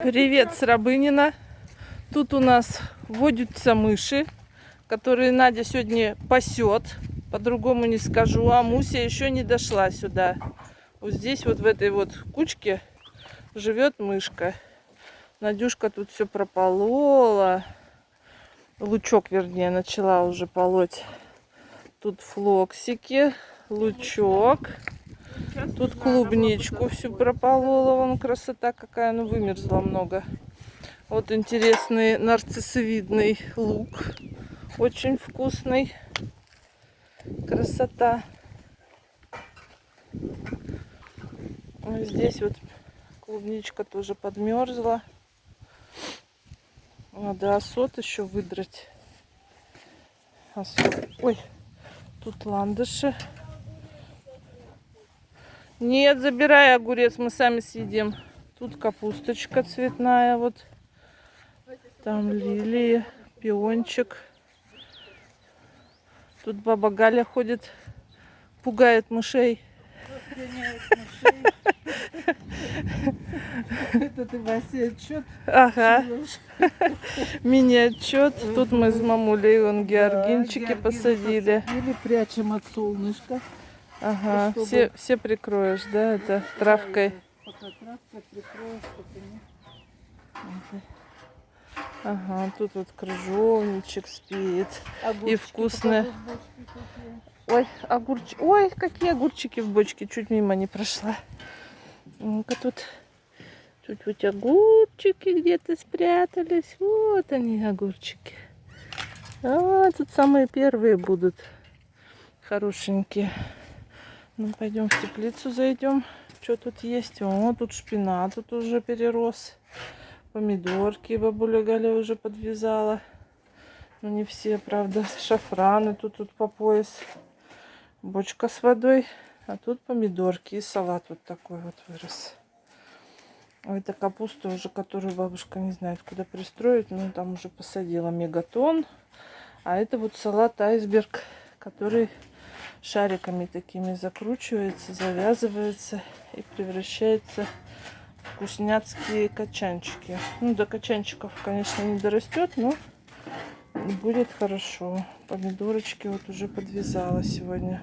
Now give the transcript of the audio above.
Привет с Рабынина. Тут у нас водятся мыши, которые Надя сегодня пасет. По-другому не скажу. А Муся еще не дошла сюда. Вот здесь вот в этой вот кучке живет мышка. Надюшка тут все прополола. Лучок, вернее, начала уже полоть. Тут флоксики, лучок. Тут клубничку всю прополола. Вон красота какая, ну вымерзла много. Вот интересный нарциссовидный лук. Очень вкусный. Красота. Здесь вот клубничка тоже подмерзла. Надо осот еще выдрать. Осот. Ой, тут ландыши. Нет, забирай огурец, мы сами съедим. Тут капусточка цветная, вот. Там лилии, пиончик. Тут баба Галя ходит, пугает мышей. Это ты, Вася, отчет Ага, мини-отчет. Тут мы с мамулей вон георгинчики посадили. Посадили, прячем от солнышка. Ага, чтобы- все, все прикроешь, да, это травкой. Пока травка прикроешь, чтобы не... Ага, тут вот крыжовничек спит. Огурчики бочки какие. Ой, огурчики. Ой, какие огурчики в бочке. Чуть мимо не прошла. Ну-ка тут. Вот огурчики где-то спрятались. Вот они, огурчики. А, тут самые первые будут. Хорошенькие. Ну, пойдем в теплицу зайдем. Что тут есть? О, тут шпинат тут уже перерос. Помидорки бабуля Галя уже подвязала. Ну, не все, правда. Шафраны тут, тут по пояс. Бочка с водой. А тут помидорки и салат вот такой вот вырос. А это капуста уже, которую бабушка не знает, куда пристроить. Ну, там уже посадила мегатон. А это вот салат айсберг, который шариками такими закручивается, завязывается и превращается в вкусняцкие качанчики. Ну, до качанчиков, конечно, не дорастет, но будет хорошо. Помидорочки вот уже подвязала сегодня.